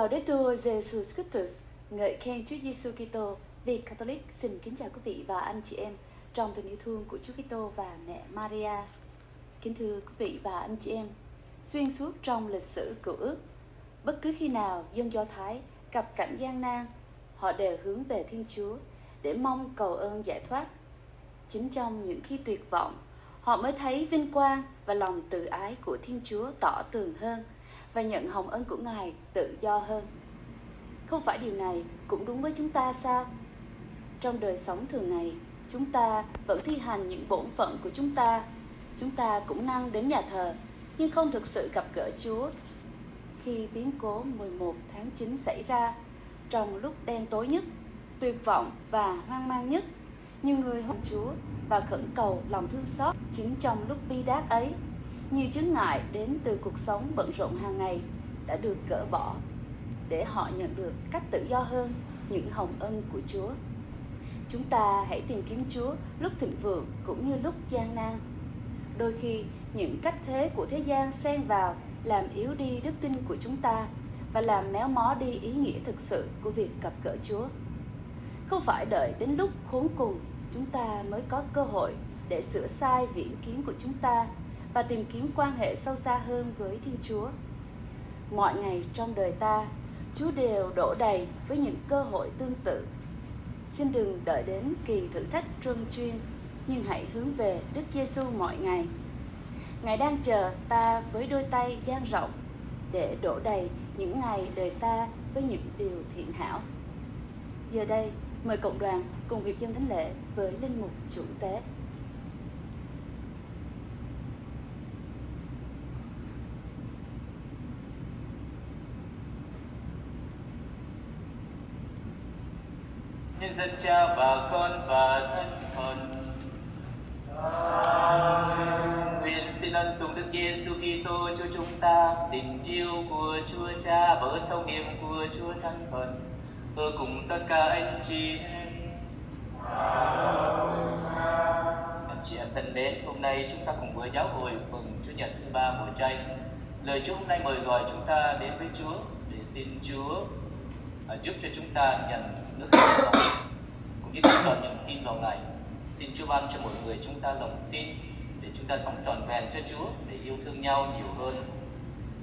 Laudetur Jesus Christus, ngợi khen Chúa Giêsu Kitô. Việt Catholic xin kính chào quý vị và anh chị em trong tình yêu thương của Chúa Kitô và mẹ Maria. Kính thưa quý vị và anh chị em, xuyên suốt trong lịch sử cựu ước, bất cứ khi nào dân Do Thái gặp cảnh gian nan, họ đều hướng về Thiên Chúa để mong cầu ơn giải thoát. Chính trong những khi tuyệt vọng, họ mới thấy vinh quang và lòng từ ái của Thiên Chúa tỏ tường hơn và nhận hồng ân của Ngài tự do hơn. Không phải điều này cũng đúng với chúng ta sao? Trong đời sống thường ngày, chúng ta vẫn thi hành những bổn phận của chúng ta. Chúng ta cũng năng đến nhà thờ, nhưng không thực sự gặp gỡ Chúa. Khi biến cố 11 tháng 9 xảy ra, trong lúc đen tối nhất, tuyệt vọng và hoang mang nhất, nhiều người hôn Chúa và khẩn cầu lòng thương xót chính trong lúc bi đát ấy nhiều chướng ngại đến từ cuộc sống bận rộn hàng ngày đã được gỡ bỏ để họ nhận được cách tự do hơn, những hồng ân của Chúa. Chúng ta hãy tìm kiếm Chúa lúc thịnh vượng cũng như lúc gian nan. Đôi khi, những cách thế của thế gian xen vào làm yếu đi đức tin của chúng ta và làm méo mó đi ý nghĩa thực sự của việc gặp gỡ Chúa. Không phải đợi đến lúc khốn cùng, chúng ta mới có cơ hội để sửa sai viễn kiến của chúng ta và tìm kiếm quan hệ sâu xa hơn với Thiên Chúa. Mọi ngày trong đời ta, Chúa đều đổ đầy với những cơ hội tương tự. Xin đừng đợi đến kỳ thử thách trơn chuyên, nhưng hãy hướng về Đức Giêsu mọi ngày. Ngài đang chờ ta với đôi tay dang rộng để đổ đầy những ngày đời ta với những điều thiện hảo. Giờ đây, mời cộng đoàn cùng việc dân thánh lễ với linh mục chủ tế. Nhân dân cha và con và thân thần Nguyện xin ân sủng Đức Giêsu Kitô cho chúng ta, tình yêu của Chúa Cha và ơn thông niệm của Chúa Thánh Thần ở cùng tất cả anh chị em. Anh chị em thân mến, hôm nay chúng ta cùng với giáo hội mừng Chúa Nhật thứ ba mùa chay. Lời Chúa hôm nay mời gọi chúng ta đến với Chúa để xin Chúa à, giúp cho chúng ta nhận nước cũng như chúng đón niềm tin vào Ngài. Xin Chúa ban cho một người chúng ta lòng tin để chúng ta sống tròn vẹn cho Chúa, để yêu thương nhau nhiều hơn.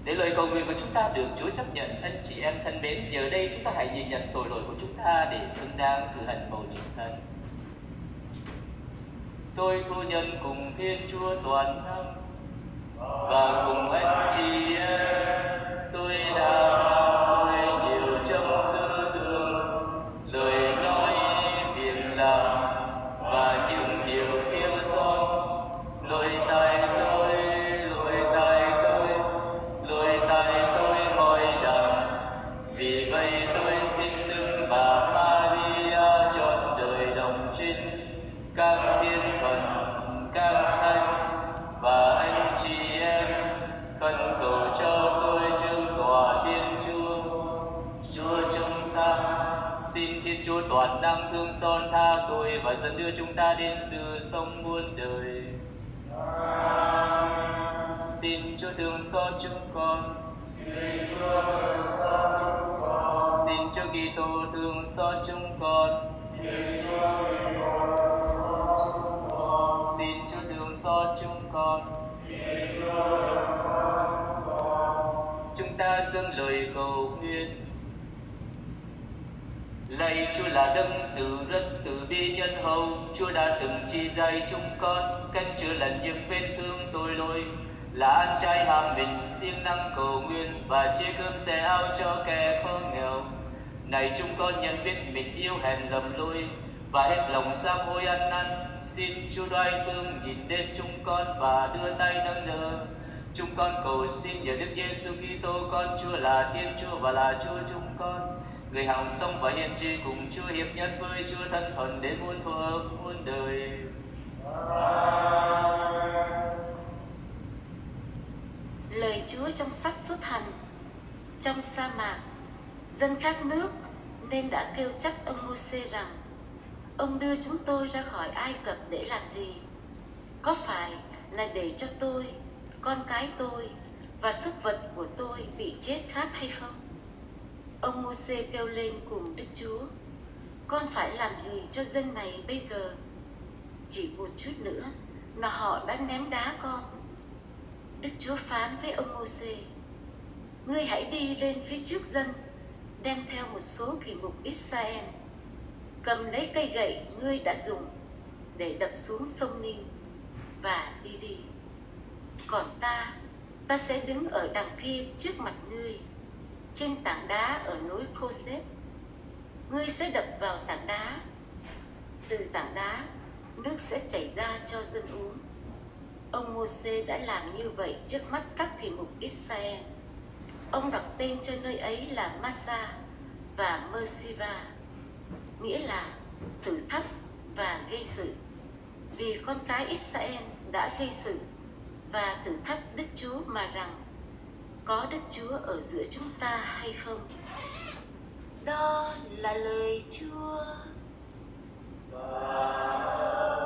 Để lời cầu nguyện của chúng ta được Chúa chấp nhận, anh chị em thân mến, giờ đây chúng ta hãy nhìn nhận tội lỗi của chúng ta để xứng đáng cử hành bầu nhiệm thân. Tôi thu nhân cùng Thiên Chúa toàn năng và cùng anh chị em tôi đã thương son tha tội và dẫn đưa chúng ta đến sự sống muôn đời. Xin Chúa thương xót chúng con. Xin Chúa Kitô thương xót chúng con. Xin Chúa thương xót chúng con. Chúng ta dâng lời cầu nguyện Lạy Chúa là đấng từ rất từ bi nhân hậu, Chúa đã từng chi dạy chúng con cách chữa lành những vết thương tội lỗi, là ăn chay ham mình siêng năng cầu nguyện và chia cơm xe áo cho kẻ khó nghèo. Này chúng con nhận biết mình yêu hèn lầm lỗi và hết lòng sám hối ăn năn, xin Chúa đoái thương nhìn đến chúng con và đưa tay nâng đỡ. Chúng con cầu xin nhờ Đức Giêsu Kitô con Chúa là Thiên Chúa và là Chúa chúng con người hằng sông và hiền tri cùng Chúa hiệp nhất với Chúa thân thuần đến muôn thuở muôn đời. Lời Chúa trong sách xuất hành trong sa mạc dân các nước nên đã kêu trách ông Môsê rằng ông đưa chúng tôi ra khỏi Ai Cập để làm gì? Có phải là để cho tôi, con cái tôi và súc vật của tôi bị chết khát hay không? Ông Môsê kêu lên cùng Đức Chúa, con phải làm gì cho dân này bây giờ? Chỉ một chút nữa là họ đã ném đá con. Đức Chúa phán với ông Môsê, ngươi hãy đi lên phía trước dân, đem theo một số kỷ mục Israel, cầm lấy cây gậy ngươi đã dùng để đập xuống sông Ninh và đi đi. Còn ta, ta sẽ đứng ở đằng kia trước mặt ngươi, trên tảng đá ở núi Khosep. Ngươi sẽ đập vào tảng đá. Từ tảng đá, nước sẽ chảy ra cho dân uống. Ông Môsê đã làm như vậy trước mắt các thị mục Israel. Ông đặt tên cho nơi ấy là Massa và Mersiva, nghĩa là thử thách và gây sự. Vì con cái Israel đã gây sự và thử thách Đức Chúa mà rằng có Đức Chúa ở giữa chúng ta hay không? Đó là lời Chúa. Và...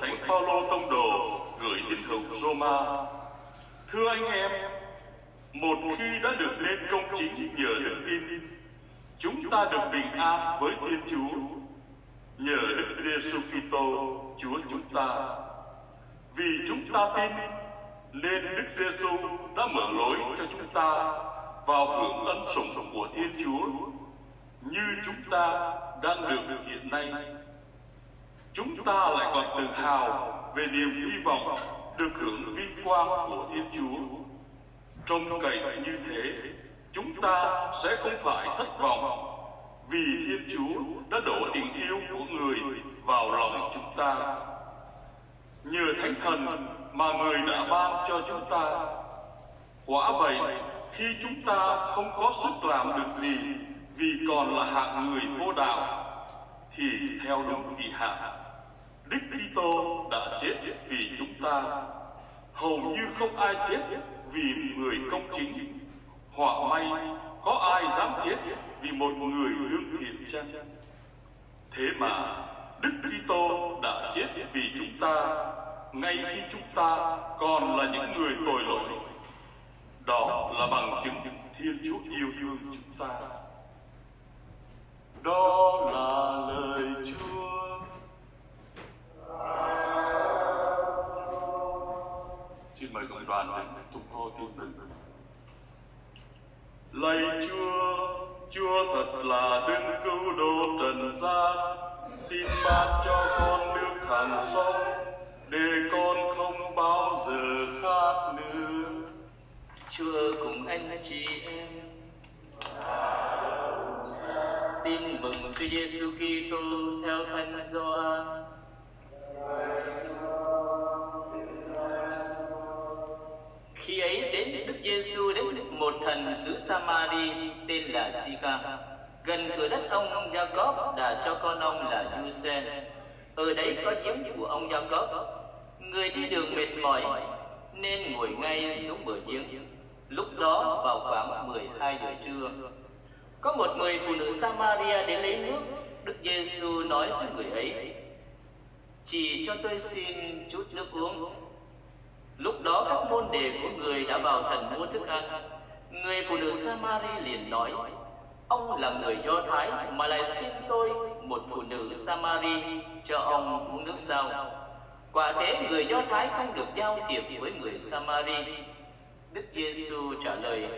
Thánh Phaolô tông đồ gửi tín hữu Roma. Thưa anh em, một khi đã được lên công chính nhờ đức tin, chúng ta được bình an với Thiên Chúa nhờ Đức Giêsu Kitô Chúa chúng ta. Vì chúng ta tin nên Đức Giêsu đã mở lối cho chúng ta vào hưởng ân sủng của Thiên Chúa như chúng ta đang được hiện nay chúng ta lại còn tự hào về niềm hy vọng được hưởng vinh quang của Thiên Chúa. trong cậy như thế, chúng ta sẽ không phải thất vọng vì Thiên Chúa đã đổ tình yêu của người vào lòng chúng ta. Nhờ Thánh Thần mà người đã ban cho chúng ta. Quả vậy, khi chúng ta không có sức làm được gì vì còn là hạng người vô đạo, thì theo đúng kỳ hạn Đức Kitô đã chết vì chúng ta. Hầu như không ai chết vì người công chính. Họa may, có ai dám chết vì một người lương thiện chăng? Thế mà Đức Kitô đã chết vì chúng ta, ngay khi chúng ta còn là những người tội lỗi. Đó là bằng chứng Thiên Chúa yêu thương chúng ta. Đó là lời đoàn đến tung hô tin mừng. Lạy Chúa, Chúa thật là đấng cứu độ trần gian, xin ban cho con nước hàng sống, để con không bao giờ khát nữa. Chúa cùng anh chị em. Tin mừng Chúa Giêsu Kitô theo Thánh Gioan. Giêsu đến một thần xứ Samari tên là Sica, gần cửa đất ông ông Jacob đã cho con ông là Giuse. Ở đấy có giếng của ông Jacob. Người đi đường mệt mỏi nên ngồi ngay xuống bờ giếng. Lúc đó vào khoảng 12 giờ trưa, có một người phụ nữ Samaria đến lấy nước. Đức Giêsu nói với người ấy: "Chỉ cho tôi xin chút nước uống." Lúc đó các môn đề của người đã vào thành mua thức ăn. Người phụ nữ Samari liền nói: Ông là người Do Thái mà lại xin tôi một phụ nữ Samari cho ông uống nước sao? Quả thế người Do Thái không được giao thiệp với người Samari. Đức Giêsu trả lời: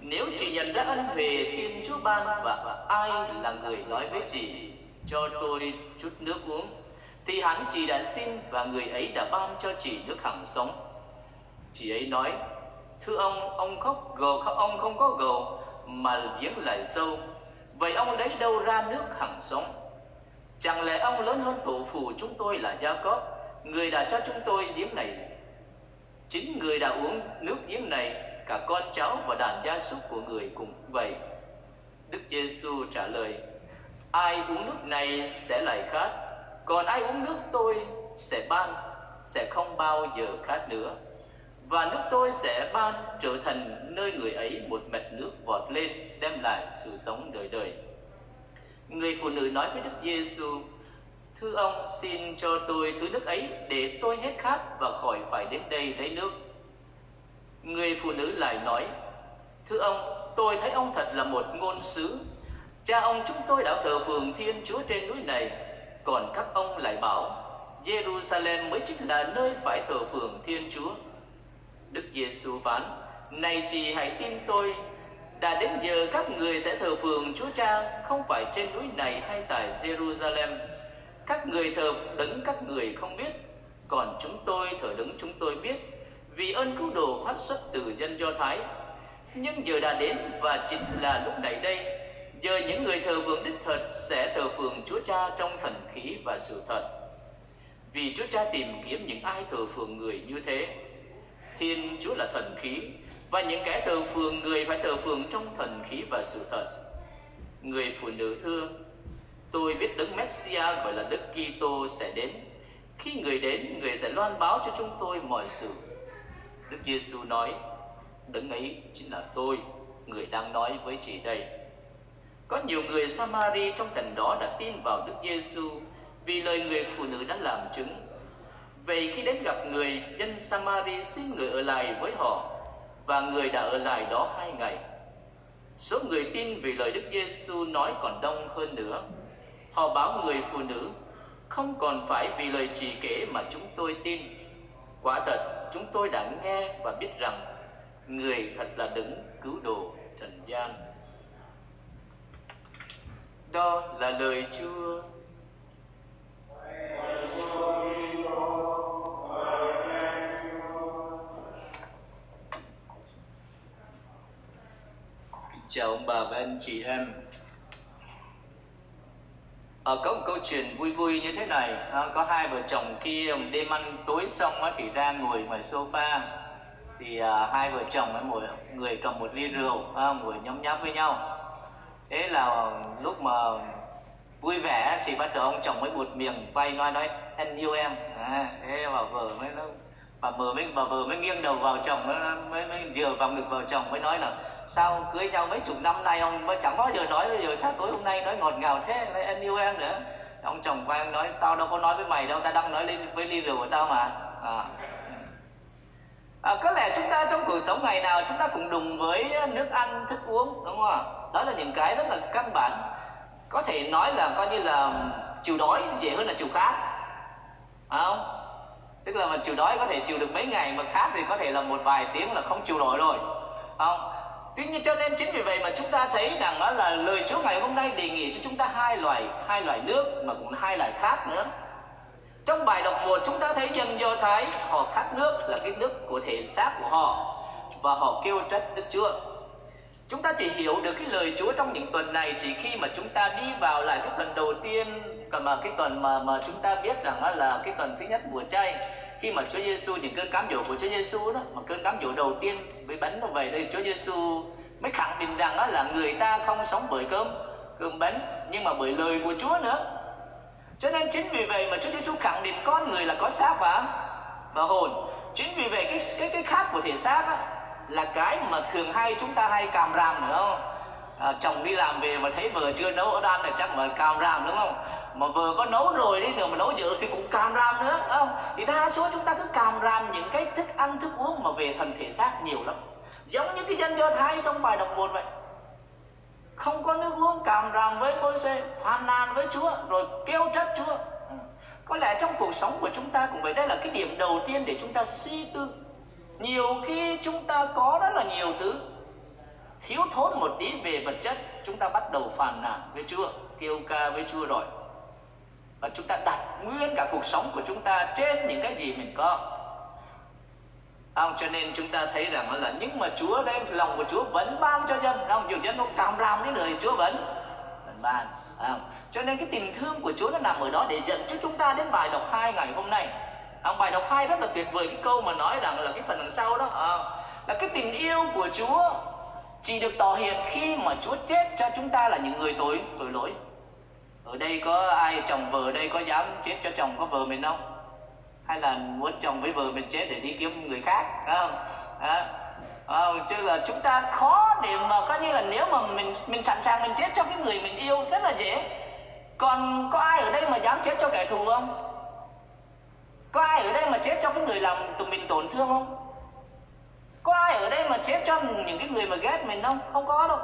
Nếu chị nhận ra ân huệ Thiên Chúa ban và ai là người nói với chị cho tôi chút nước uống, thì hắn chị đã xin và người ấy đã ban cho chị nước hằng sống. Chị ấy nói, thưa ông, ông khóc gầu, ông không có gầu mà giếng lại sâu. Vậy ông lấy đâu ra nước hằng sống? Chẳng lẽ ông lớn hơn tổ phụ chúng tôi là Gia Cóp, người đã cho chúng tôi giếng này? Chính người đã uống nước giếng này, cả con cháu và đàn gia súc của người cũng vậy. Đức Giêsu trả lời, ai uống nước này sẽ lại khát, còn ai uống nước tôi sẽ ban, sẽ không bao giờ khát nữa và nước tôi sẽ ban trở thành nơi người ấy một mạch nước vọt lên đem lại sự sống đời đời. Người phụ nữ nói với Đức Giêsu: Thưa ông, xin cho tôi thứ nước ấy để tôi hết khát và khỏi phải đến đây lấy nước. Người phụ nữ lại nói: Thưa ông, tôi thấy ông thật là một ngôn sứ. Cha ông chúng tôi đã thờ phượng Thiên Chúa trên núi này, còn các ông lại bảo Jerusalem mới chính là nơi phải thờ phượng Thiên Chúa. Đức Giêsu phán: Này chị hãy tin tôi, đã đến giờ các người sẽ thờ phượng Chúa Cha không phải trên núi này hay tại Jerusalem. Các người thờ đấng các người không biết, còn chúng tôi thờ đấng chúng tôi biết, vì ơn cứu độ phát xuất từ dân Do Thái. Nhưng giờ đã đến và chính là lúc này đây, giờ những người thờ phượng đích thật sẽ thờ phượng Chúa Cha trong thần khí và sự thật. Vì Chúa Cha tìm kiếm những ai thờ phượng người như thế Thiên Chúa là thần khí và những kẻ thờ phượng người phải thờ phượng trong thần khí và sự thật. Người phụ nữ thưa, tôi biết Đức Messia gọi là Đức Kitô sẽ đến. Khi người đến, người sẽ loan báo cho chúng tôi mọi sự. Đức Giêsu nói, Đấng ấy chính là tôi, người đang nói với chị đây. Có nhiều người Samari trong thành đó đã tin vào Đức Giêsu vì lời người phụ nữ đã làm chứng Vậy khi đến gặp người, dân Samari xin người ở lại với họ và người đã ở lại đó hai ngày. Số người tin vì lời Đức Giêsu nói còn đông hơn nữa. Họ báo người phụ nữ, không còn phải vì lời chỉ kể mà chúng tôi tin. Quả thật, chúng tôi đã nghe và biết rằng người thật là đứng cứu độ trần gian. Đó là lời Chúa. Chào ông bà và anh chị em. Ở có một câu chuyện vui vui như thế này. À, Có hai vợ chồng kia đêm ăn tối xong á, thì ra ngồi ngoài sofa. Thì à, hai vợ chồng ấy, mỗi người cầm một ly rượu à, ngồi nhấm nháp với nhau. Thế là lúc mà vui vẻ thì bắt đầu ông chồng mới buột miệng quay nói nói anh yêu em. À, thế bà vợ mới nó bà vợ mới bà vợ mới nghiêng đầu vào chồng mới mới, mới dựa vào ngực vào chồng mới nói là sao cưới nhau mấy chục năm nay ông mới chẳng bao giờ nói bây giờ sao tối hôm nay nói ngọt ngào thế nói em yêu em nữa? Ông chồng quay nói tao đâu có nói với mày đâu ta đang nói lên với ly rượu của tao mà. À. À, có lẽ chúng ta trong cuộc sống ngày nào chúng ta cũng đùng với nước ăn thức uống đúng không ạ? Đó là những cái rất là căn bản. Có thể nói là coi như là chịu đói dễ hơn là chịu khát. À không? Tức là mà chịu đói có thể chịu được mấy ngày mà khát thì có thể là một vài tiếng là không chịu nổi rồi. Không? Tuy nhiên cho nên chính vì vậy mà chúng ta thấy rằng đó là lời Chúa ngày hôm nay đề nghị cho chúng ta hai loại hai loại nước mà cũng hai loại khác nữa. Trong bài đọc một, chúng ta thấy dân Do Thái, họ khát nước là cái nước của thể xác của họ và họ kêu trách Đức Chúa. Chúng ta chỉ hiểu được cái lời Chúa trong những tuần này chỉ khi mà chúng ta đi vào lại cái tuần đầu tiên, còn mà cái tuần mà mà chúng ta biết rằng là cái tuần thứ nhất mùa chay khi mà Chúa Giêsu những cơn cám dỗ của Chúa Giêsu đó mà cơn cám dỗ đầu tiên với bánh nó về đây Chúa Giêsu mới khẳng định rằng đó là người ta không sống bởi cơm cơm bánh nhưng mà bởi lời của Chúa nữa. Cho nên chính vì vậy mà Chúa Giêsu khẳng định con người là có xác và và hồn. Chính vì vậy cái cái cái khác của thể xác đó, là cái mà thường hay chúng ta hay càm ràm nữa không? À, chồng đi làm về mà thấy vợ chưa nấu ở đan là chắc mà càm ràm đúng không? Mà vừa có nấu rồi đi nữa mà nấu dự thì cũng càm ram nữa không? Thì đa số chúng ta cứ càm ram những cái thức ăn, thức uống mà về thần thể xác nhiều lắm. Giống như cái dân do thái trong bài đọc một vậy. Không có nước uống, càm ràm với môi xe phàn nàn với chúa, rồi kêu trách chúa. Ừ. Có lẽ trong cuộc sống của chúng ta cũng vậy, đây là cái điểm đầu tiên để chúng ta suy tư. Nhiều khi chúng ta có rất là nhiều thứ, thiếu thốn một tí về vật chất, chúng ta bắt đầu phàn nàn với chúa, kêu ca với chúa rồi và chúng ta đặt nguyên cả cuộc sống của chúng ta trên những cái gì mình có. Không cho nên chúng ta thấy rằng là nhưng mà Chúa đem lòng của Chúa vẫn ban cho dân. Không nhiều dân nó càm ràm đến lời Chúa vẫn vẫn ban. Không? cho nên cái tình thương của Chúa nó nằm ở đó để dẫn cho chúng ta đến bài đọc hai ngày hôm nay. Không? bài đọc hai rất là tuyệt vời cái câu mà nói rằng là cái phần đằng sau đó à, là cái tình yêu của Chúa chỉ được tỏ hiện khi mà Chúa chết cho chúng ta là những người tội tội lỗi ở đây có ai chồng vợ đây có dám chết cho chồng có vợ mình không? Hay là muốn chồng với vợ mình chết để đi kiếm người khác không? À, à, chứ là chúng ta khó để mà coi như là nếu mà mình mình sẵn sàng mình chết cho cái người mình yêu rất là dễ. Còn có ai ở đây mà dám chết cho kẻ thù không? Có ai ở đây mà chết cho cái người làm tụi mình tổn thương không? Có ai ở đây mà chết cho những cái người mà ghét mình không? Không có đâu.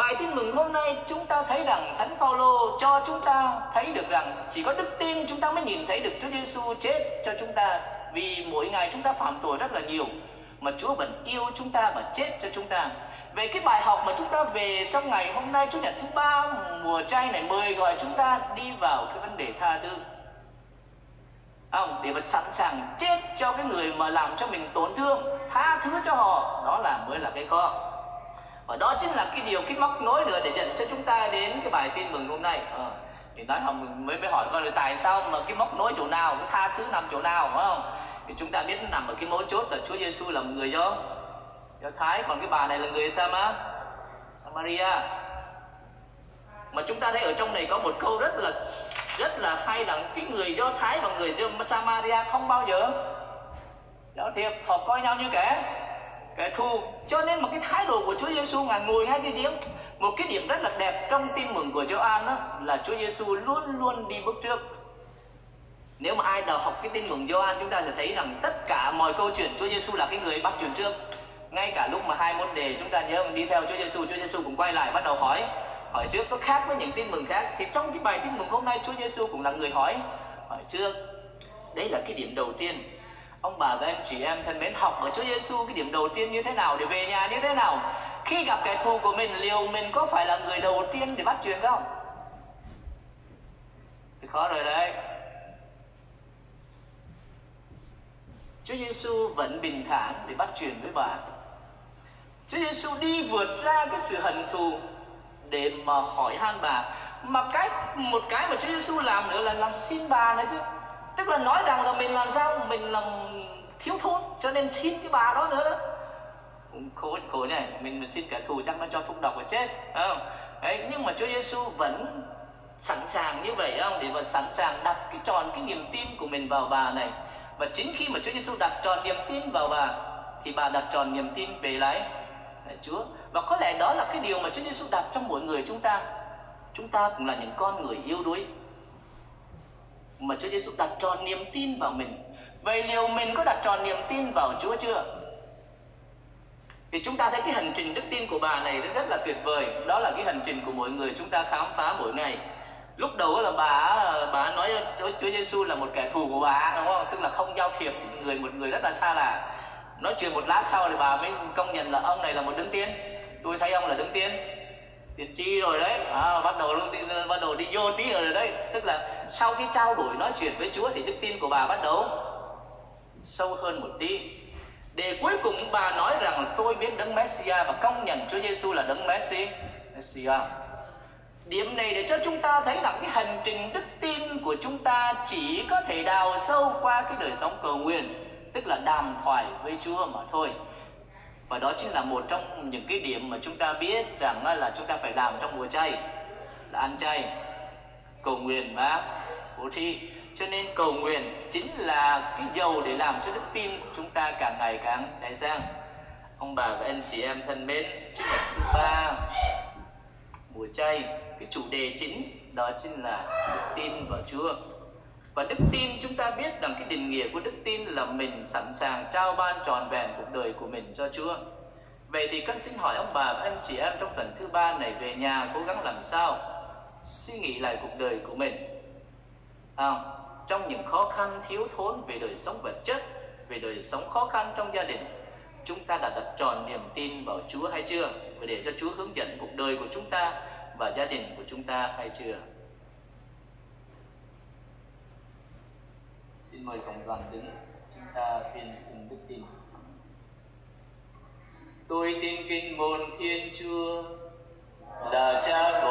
Bài tin mừng hôm nay chúng ta thấy rằng Thánh Phaolô cho chúng ta thấy được rằng chỉ có đức tin chúng ta mới nhìn thấy được Chúa Giêsu chết cho chúng ta vì mỗi ngày chúng ta phạm tội rất là nhiều mà Chúa vẫn yêu chúng ta và chết cho chúng ta. Về cái bài học mà chúng ta về trong ngày hôm nay Chủ nhật thứ ba mùa chay này mời gọi chúng ta đi vào cái vấn đề tha thứ. Không, để mà sẵn sàng chết cho cái người mà làm cho mình tổn thương, tha thứ cho họ, đó là mới là cái con và đó chính là cái điều cái móc nối nữa để dẫn cho chúng ta đến cái bài tin mừng hôm nay. À, thì nói học mới mới hỏi con tại sao mà cái móc nối chỗ nào cái tha thứ nằm chỗ nào phải không? Thì chúng ta biết nằm ở cái mấu chốt là Chúa Giêsu là người do do Thái. Còn cái bà này là người Sama Samaria. Mà chúng ta thấy ở trong này có một câu rất là rất là hay là cái người do Thái và người do Samaria không bao giờ. Đó thiệp họ coi nhau như kẻ thù. Cho nên một cái thái độ của Chúa Giêsu ngài ngồi ngay cái điểm một cái điểm rất là đẹp trong tin mừng của Gioan đó, là Chúa Giêsu luôn luôn đi bước trước. Nếu mà ai nào học cái tin mừng Gioan, chúng ta sẽ thấy rằng tất cả mọi câu chuyện Chúa Giêsu là cái người bắt chuyện trước. Ngay cả lúc mà hai môn đề chúng ta nhớ mình đi theo Chúa Giêsu Chúa Giêsu cũng quay lại bắt đầu hỏi. Hỏi trước, nó khác với những tin mừng khác. Thì trong cái bài tin mừng hôm nay, Chúa Giêsu cũng là người hỏi. Hỏi trước, đấy là cái điểm đầu tiên ông bà và anh chị em thân mến, học ở Chúa Giêsu cái điểm đầu tiên như thế nào để về nhà như thế nào? Khi gặp kẻ thù của mình, liệu mình có phải là người đầu tiên để bắt chuyện không thì khó rồi đấy. Chúa Giêsu vẫn bình thản để bắt chuyện với bà. Chúa Giêsu đi vượt ra cái sự hận thù để mà hỏi han bà. Mà cái, một cái mà Chúa Giêsu làm nữa là làm xin bà nữa chứ tức là nói rằng là mình làm sao? Mình làm thiếu thốn, cho nên xin cái bà đó nữa đó. Khổ khổ này mình mà xin kẻ thù chắc nó cho thúc độc và chết không? Đấy, nhưng mà Chúa Giêsu vẫn sẵn sàng như vậy không? Để mà sẵn sàng đặt cái tròn cái niềm tin của mình vào bà này. Và chính khi mà Chúa Giêsu đặt tròn niềm tin vào bà, thì bà đặt tròn niềm tin về lại Chúa. Và có lẽ đó là cái điều mà Chúa Giêsu đặt trong mỗi người chúng ta. Chúng ta cũng là những con người yếu đuối mà Chúa Giêsu đặt tròn niềm tin vào mình. Vậy liệu mình có đặt tròn niềm tin vào Chúa chưa? Thì chúng ta thấy cái hành trình đức tin của bà này rất là tuyệt vời. Đó là cái hành trình của mỗi người chúng ta khám phá mỗi ngày. Lúc đầu là bà bà nói Chúa Giêsu là một kẻ thù của bà, đúng không? Tức là không giao thiệp người, một người rất là xa lạ. nói chuyện một lát sau thì bà mới công nhận là ông này là một đứng tiên tôi thấy ông là đứng tiên tiên tri rồi đấy. À, bắt đầu bắt đầu đi vô tí rồi đấy. Tức là sau khi trao đổi nói chuyện với Chúa thì đức tin của bà bắt đầu sâu hơn một tí. Để cuối cùng bà nói rằng tôi biết đấng Messia và công nhận Chúa Giêsu là đấng Messi Messia. Điểm này để cho chúng ta thấy rằng cái hành trình đức tin của chúng ta chỉ có thể đào sâu qua cái đời sống cầu nguyện tức là đàm thoại với Chúa mà thôi và đó chính là một trong những cái điểm mà chúng ta biết rằng là chúng ta phải làm trong mùa chay, là ăn chay. Cầu nguyện và bố thí. Cho nên cầu nguyện chính là cái dầu để làm cho đức tin của chúng ta càng ngày càng cháy sang. Ông bà và anh chị em thân mến chủ nhật thứ ba, mùa chay. Cái chủ đề chính đó chính là đức tin vào Chúa và đức tin chúng ta biết rằng cái định nghĩa của đức tin là mình sẵn sàng trao ban tròn vẹn cuộc đời của mình cho Chúa. Vậy thì con xin hỏi ông bà và anh chị em trong tuần thứ ba này về nhà cố gắng làm sao suy nghĩ lại cuộc đời của mình. À, trong những khó khăn thiếu thốn về đời sống vật chất, về đời sống khó khăn trong gia đình, chúng ta đã đặt tròn niềm tin vào Chúa hay chưa? Và để cho Chúa hướng dẫn cuộc đời của chúng ta và gia đình của chúng ta hay chưa? Xin mời cộng đoàn đứng, chúng ta tuyên xin đức tin. Tôi tin kinh môn Thiên Chúa là Cha của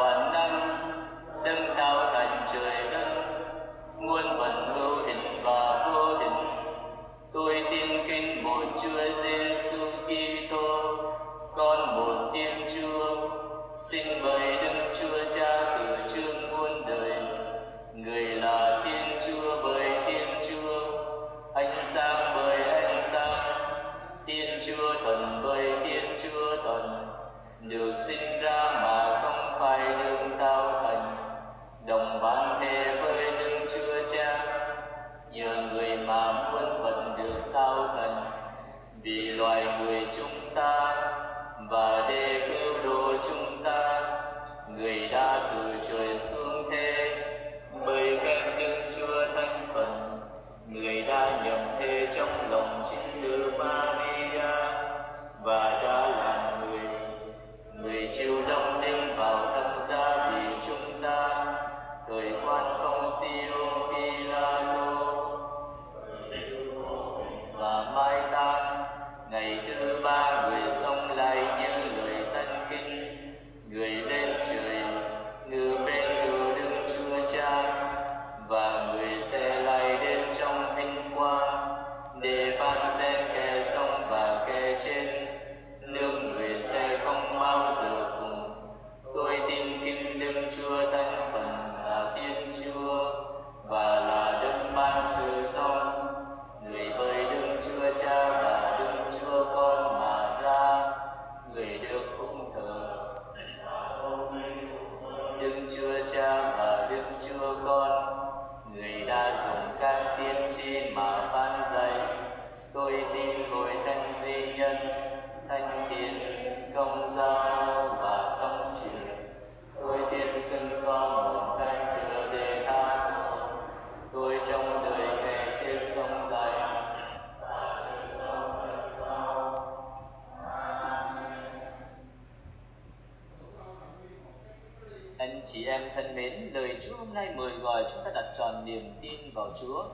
niềm tin vào Chúa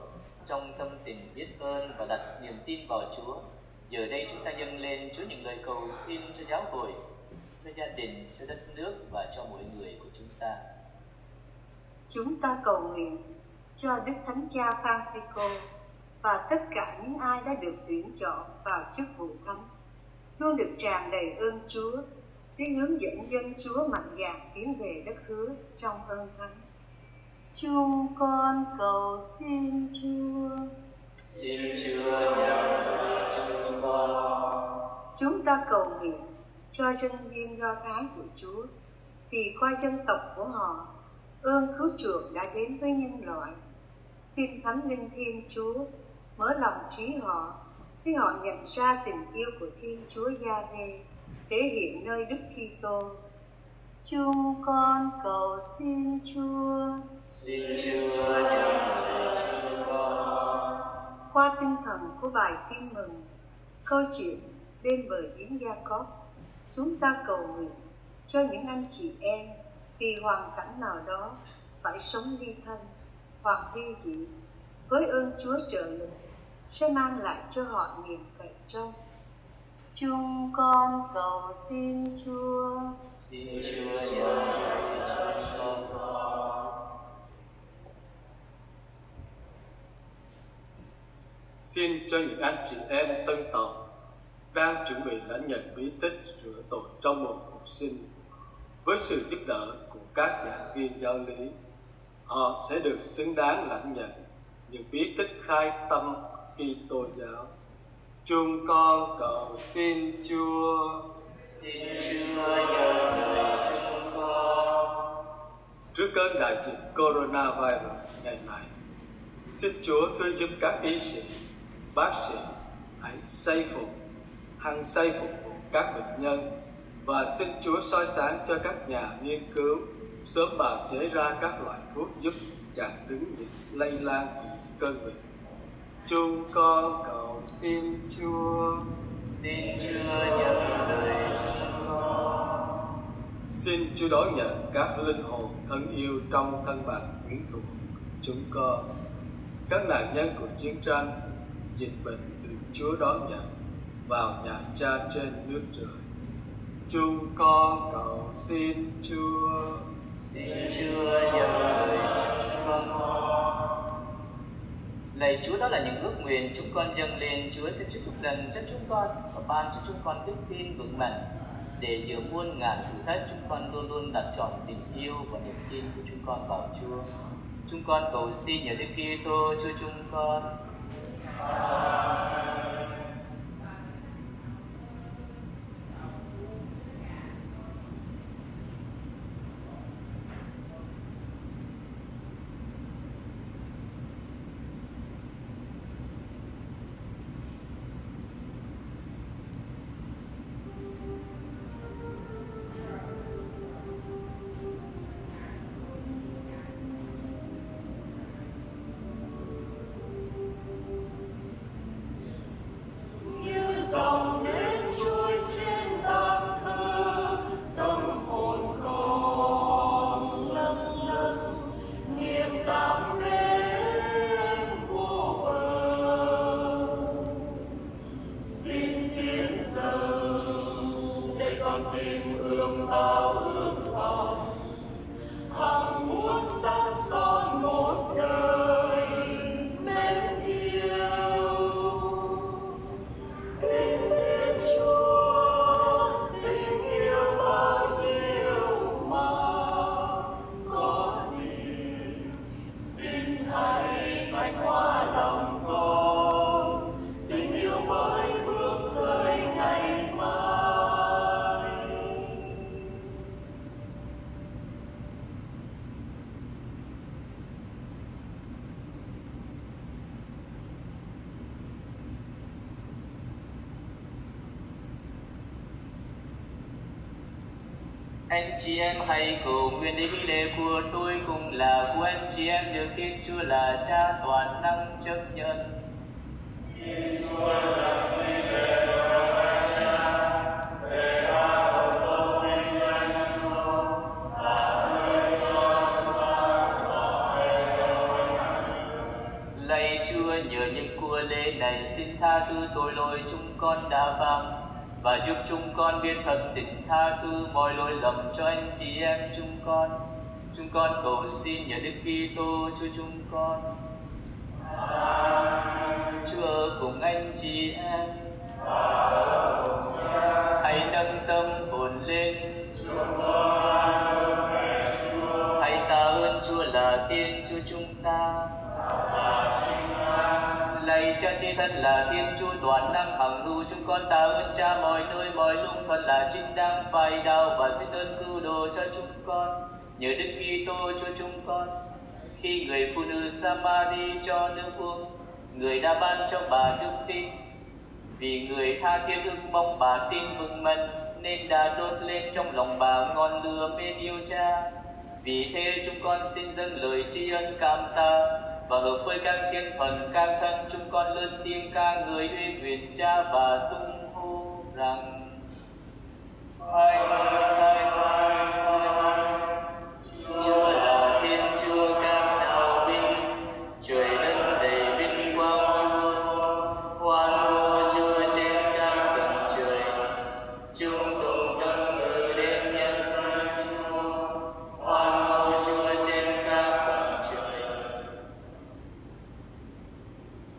trong tâm tình biết ơn và đặt niềm tin vào Chúa. Giờ đây chúng ta dâng lên Chúa những lời cầu xin cho giáo hội, cho gia đình, cho đất nước và cho mỗi người của chúng ta. Chúng ta cầu nguyện cho Đức Thánh Cha Francisco và tất cả những ai đã được tuyển chọn vào chức vụ thánh luôn được tràn đầy ơn Chúa để hướng dẫn dân Chúa mạnh dạn tiến về đất hứa trong ơn thánh. Chúng con cầu xin Chúa. Xin Chúa nhận lời chúng con. Chúng ta cầu nguyện cho dân viên Do Thái của Chúa vì qua dân tộc của họ ơn cứu chuộc đã đến với nhân loại. Xin Thánh Linh Thiên Chúa mở lòng trí họ để họ nhận ra tình yêu của Thiên Chúa Gia-đê thể hiện nơi Đức Kitô. Chúng con cầu xin Chúa. Xin Chúa nhận lời chúng con. Qua tinh thần của bài tin mừng, câu chuyện bên bờ giếng Gia Cóp, chúng ta cầu nguyện cho những anh chị em vì hoàn cảnh nào đó phải sống ly thân hoặc ly dị với ơn Chúa trợ lực sẽ mang lại cho họ niềm cậy trông. Chúng con cầu xin Chúa. Xin Chúa cho chúng con. Xin cho những anh chị em tân tộc đang chuẩn bị lãnh nhận bí tích rửa tội trong một cuộc sinh với sự giúp đỡ của các giảng viên giáo lý, họ sẽ được xứng đáng lãnh nhận những bí tích khai tâm Kitô giáo. Chúng con cầu xin Chúa. Xin Chúa nhớ lời chúng con. Trước cơn đại dịch coronavirus ngày này, xin Chúa thương giúp các y sĩ, bác sĩ hãy xây phục, hằng xây phục vụ các bệnh nhân và xin Chúa soi sáng cho các nhà nghiên cứu sớm bào chế ra các loại thuốc giúp chặn đứng những lây lan của cơn bệnh. Chúng con cầu xin Chúa. Xin Chúa nhận lời chúng con. Xin Chúa đón nhận các linh hồn thân yêu trong thân bạc quyến thuộc chúng con. Các nạn nhân của chiến tranh, dịch bệnh được Chúa đón nhận vào nhà cha trên nước trời. Chúng con cầu xin Chúa. Xin Chúa nhận lời chúng con. Lạy Chúa, đó là những ước nguyện chúng con dâng lên Chúa sẽ chúc phúc lần cho chúng con và ban cho chúng con đức tin vững mạnh để giữa muôn ngàn thử thách, chúng con luôn luôn đặt trọn tình yêu và niềm tin của chúng con vào Chúa. Chúng con cầu xin nhờ Đức Kitô, Chúa chúng con. Amen. Chị em hãy cầu nguyện để nghi lễ của tôi cùng là của anh chị em được Thiên Chúa là Cha toàn năng chấp nhận. Lạy Chúa nhờ những của lễ này xin tha thứ tội lỗi chúng con đã phạm và giúp chúng con biết thật tình tha thứ mọi lỗi lầm cho anh chị em chúng con. Chúng con cầu xin nhờ Đức Kitô Chúa chúng con. Chúa ở cùng anh chị em. Hãy nâng tâm hồn lên. Hãy tạ ơn Chúa là tiên Chúa chúng ta. Cha chi thân là Thiên Chúa toàn năng hằng hữu chúng con tạ ơn Cha, mọi nơi, mọi lúc thật là chính đáng phải đạo và xin ơn cứu độ cho chúng con. Nhờ Đức Kitô cho chúng con, khi người phụ nữ Samari cho nước uống, người đã ban cho bà đức tin. Vì người tha thiết ước mong bà tin mừng mạnh, nên đã đốt lên trong lòng bà ngọn lửa bên yêu cha. Vì thế chúng con xin dâng lời tri ân cảm tạ và hợp với các thiên thần các thân, chúng con luôn tiếng ca người uy quyền cha và tung hô rằng. Thánh Thánh Thánh Thánh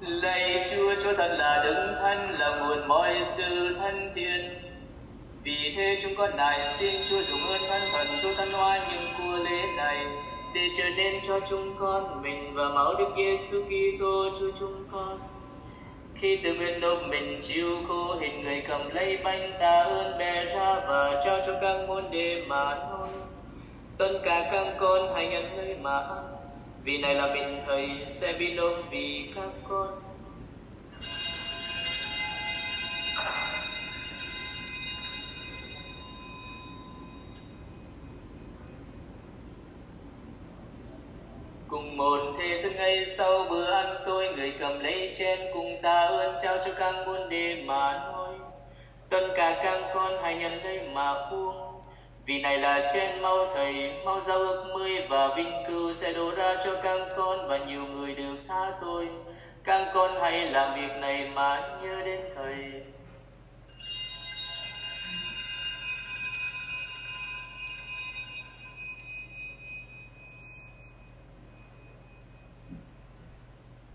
Lạy Chúa, Chúa thật là đứng thân là nguồn mọi sự thân thiện. Vì thế chúng con nài xin Chúa dùng ơn thân thần Chúa thân hoa những của lễ này để trở nên cho chúng con mình và máu Đức Giêsu Kitô Chúa chúng con. Khi từ nguyện nộp mình chịu khô hình người cầm lấy bánh ta ơn bè ra và trao cho các môn đệ mà thôi. Tất cả các con hãy nhận lấy mà ăn. Vì này là mình thầy sẽ bị nộp vì các con. Cùng một thế thức ngay sau, bữa ăn tôi người cầm lấy chén cùng ta ơn trao cho các muôn đề mà nói tất cả các con hãy nhận lấy mà buông vì này là trên mau thầy mau giao ước mươi và vinh cưu sẽ đổ ra cho các con và nhiều người được tha tôi các con hãy làm việc này mà nhớ đến thầy.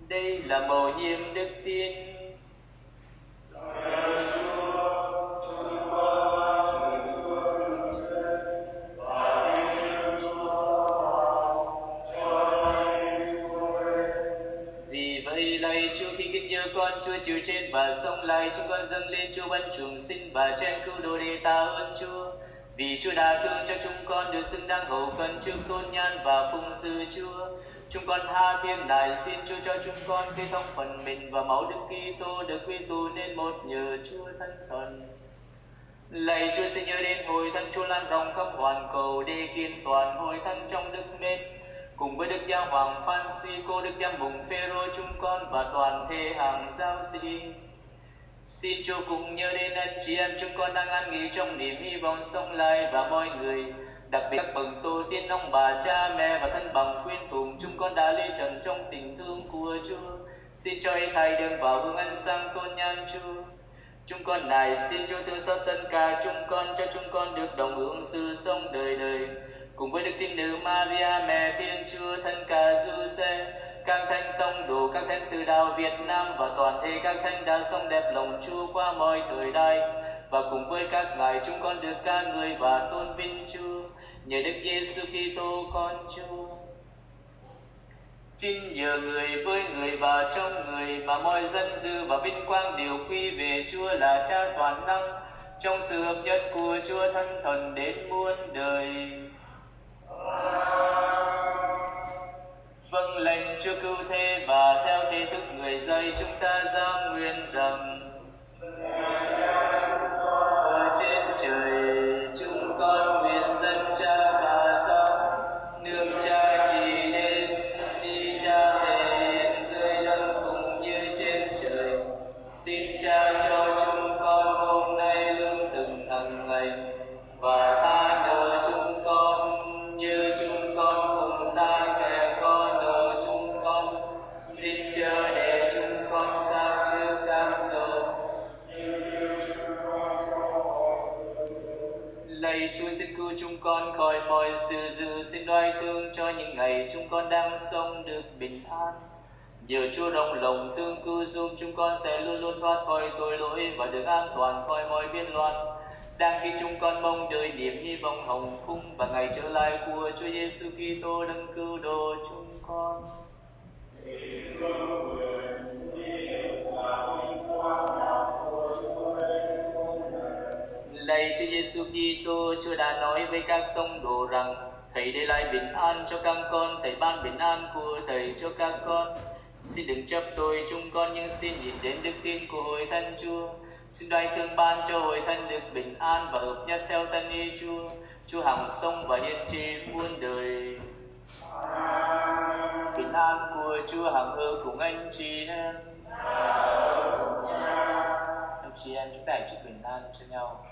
Đây là mầu nhiệm đức tin dạ Vì lạy Chúa khi kính nhớ con, Chúa chịu trên và sống lại chúng con dâng lên Chúa ban trùng sinh và trên cứu độ để ta ơn Chúa. Vì Chúa đã thương cho chúng con, được xứng đáng hậu cần trước tôn nhan và phung sự Chúa. Chúng con tha thiên nài xin Chúa cho chúng con khi thông phần mình và máu Đức Kitô được quy tụ nên một nhờ Chúa Thánh Thần. Lạy Chúa xin nhớ đến hồi thánh Chúa lan rộng khắp hoàn cầu, để kiên toàn hồi thánh trong đức mến cùng với Đức Giáo Hoàng Francisco, Đức Giám mục Phêrô chúng con và toàn thể hàng giáo sĩ. Xin Chúa cùng nhớ đến anh chị em chúng con đang an nghỉ trong niềm hy vọng sống lại và mọi người, đặc biệt các bậc tổ tiên ông bà cha mẹ và thân bằng quyến thuộc chúng con đã lê trần trong tình thương của Chúa. Xin cho ý thay đường vào hương ánh sang tôn nhan Chúa. Chúng con này xin Chúa thương xót tất cả chúng con cho chúng con được đồng hưởng sự sống đời đời cùng với Đức Thiên Nữ Maria, mẹ Thiên Chúa, thân cả Giuse, các thánh tông đồ, các thánh từ đạo Việt Nam và toàn thể các thánh đã sống đẹp lòng Chúa qua mọi thời đại. Và cùng với các ngài, chúng con được ca người và tôn vinh Chúa. Nhờ Đức Giêsu Kitô, con Chúa. Xin nhờ người với người và trong người mà mọi dân dư và vinh quang đều quy về Chúa là Cha toàn năng. Trong sự hợp nhất của Chúa thân Thần đến muôn đời. Vâng lệnh Chúa cứu thế và theo thế thức người dạy chúng ta giao nguyện rằng dữ thương cho những ngày chúng con đang sống được bình an. Nhờ Chúa đồng lòng thương cứu giúp chúng con sẽ luôn luôn thoát khỏi tội lỗi và được an toàn khỏi mọi biên loạn. Đang khi chúng con mong đợi niềm hy vọng hồng phúc và ngày trở lại của Chúa Giêsu Kitô đấng cứu độ chúng con. Lạy Chúa Giêsu Kitô, Chúa đã nói với các tông đồ rằng Thầy để lại bình an cho các con, Thầy ban bình an của Thầy cho các con. Xin đừng chấp tôi chúng con nhưng xin nhìn đến đức tin của hội thân Chúa. Xin đoái thương ban cho hội thân được bình an và hợp nhất theo thân y Chúa. Chúa hằng sông và hiên trì muôn đời. bình an của Chúa hằng hư cùng anh chị em. Anh chị em chúng ta hãy chúc bình an cho nhau.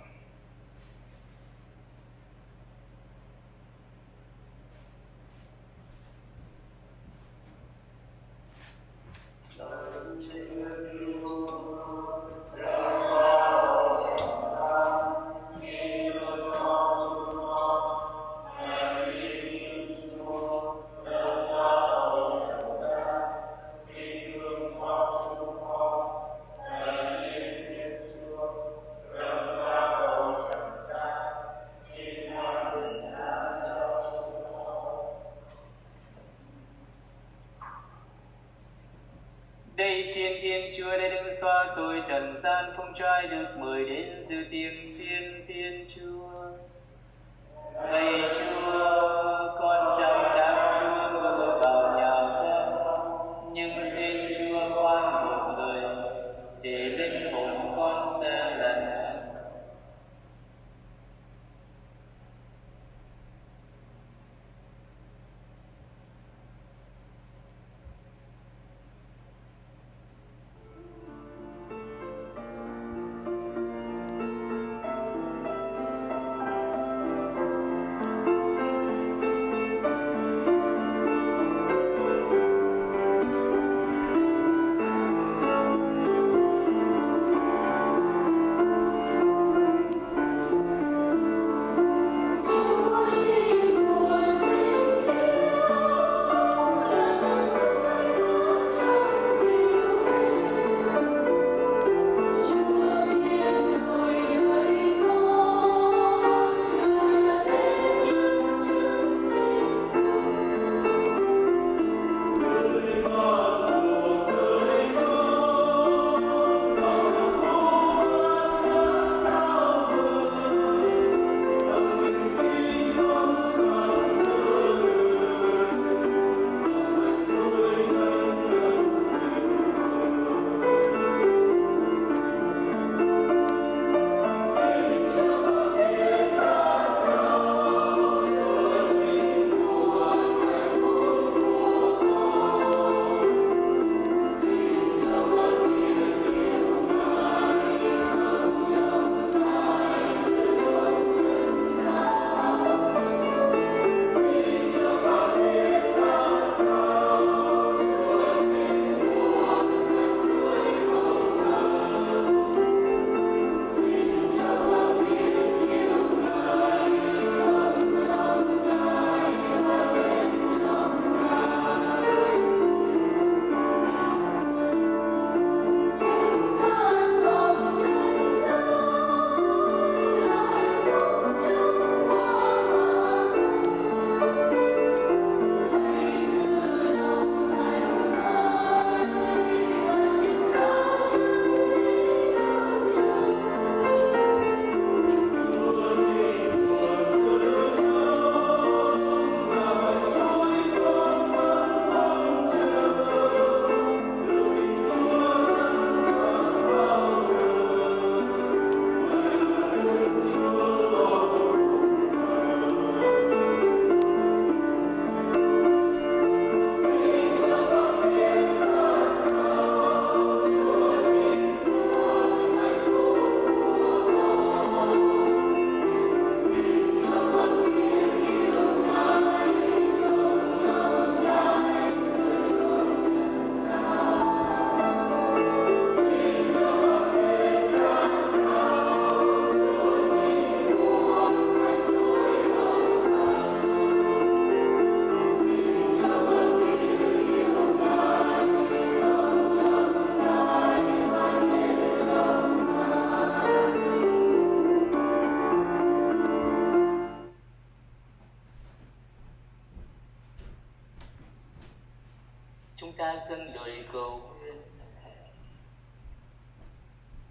Ta dâng lời cầu nguyện.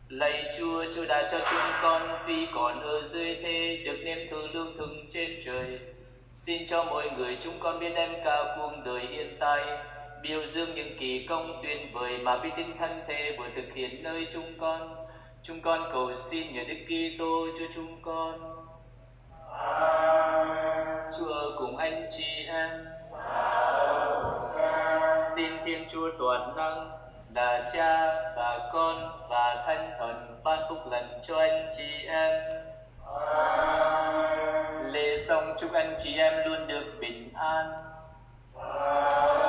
Lạy Chúa, Chúa đã cho chúng con tuy còn ở dưới thế được nếm thử lương thực trên trời. Xin cho mỗi người chúng con biết đem cả cuộc đời hiện tại biểu dương những kỳ công tuyệt vời mà bi tinh thân thể vừa thực hiện nơi chúng con. Chúng con cầu xin nhờ Đức Kitô cho chúng con. Chúa cùng anh chị em xin Thiên Chúa Toàn Năng là Cha và Con và Thánh Thần ban phúc lành cho anh chị em. Lễ xong chúc anh chị em luôn được bình an. Amen.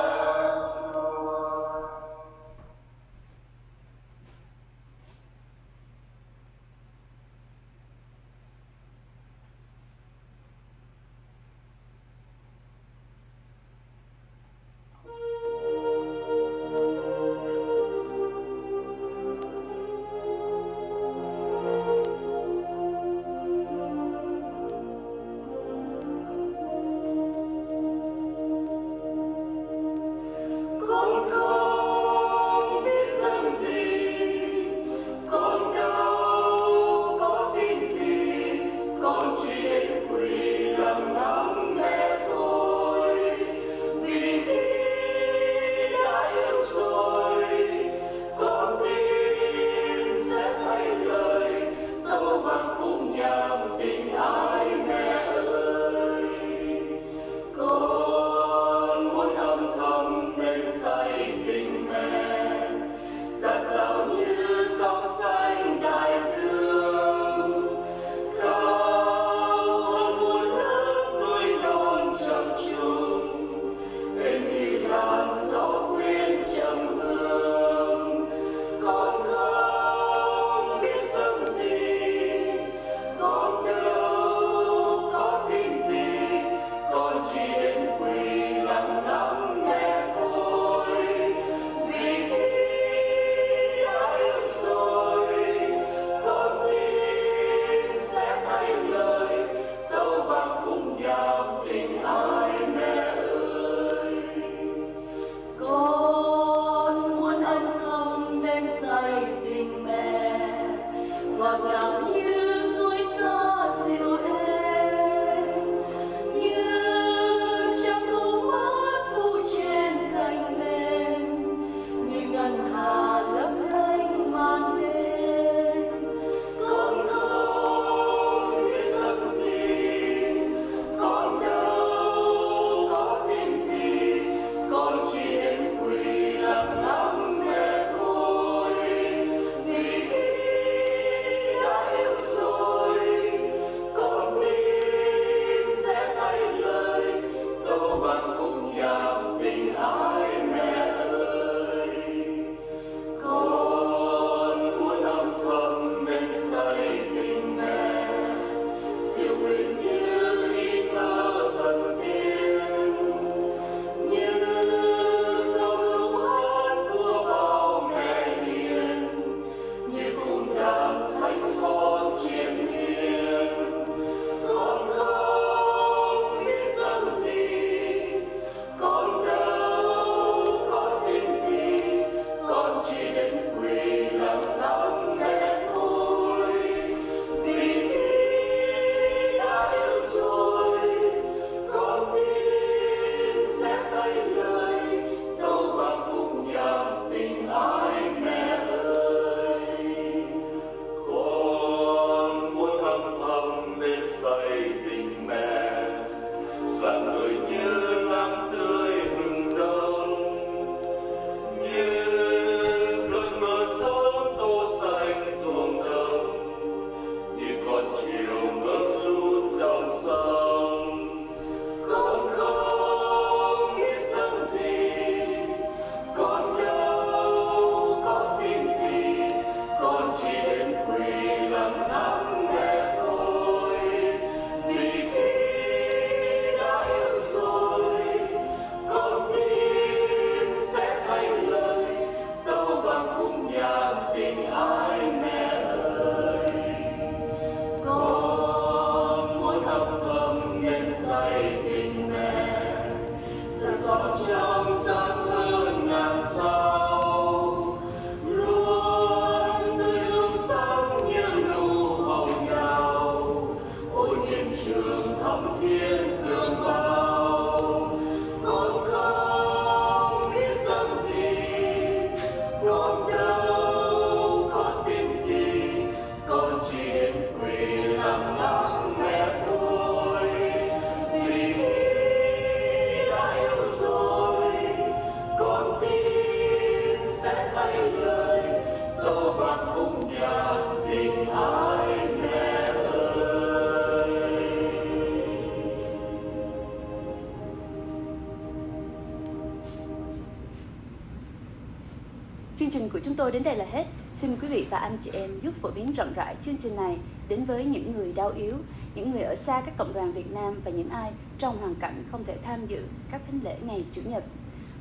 Chương trình của chúng tôi đến đây là hết. Xin quý vị và anh chị em giúp phổ biến rộng rãi chương trình này đến với những người đau yếu, những người ở xa các cộng đoàn Việt Nam và những ai trong hoàn cảnh không thể tham dự các thánh lễ ngày Chủ nhật.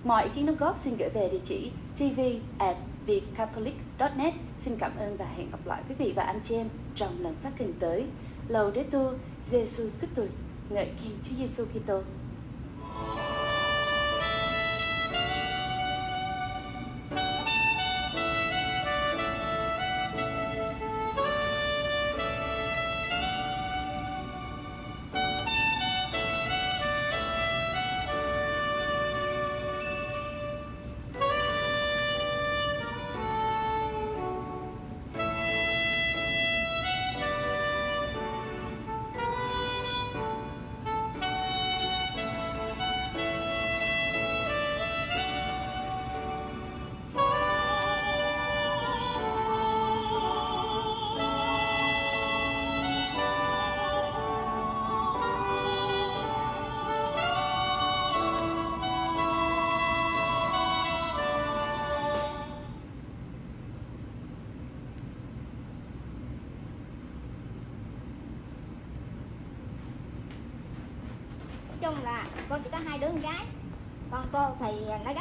Mọi ý kiến đóng góp xin gửi về địa chỉ tv at vietcatholic.net. Xin cảm ơn và hẹn gặp lại quý vị và anh chị em trong lần phát hình tới. Laudetur Jesus Christus, ngợi khen Chúa Giêsu Kitô. Hai đứa con gái. Con cô thì nó gấp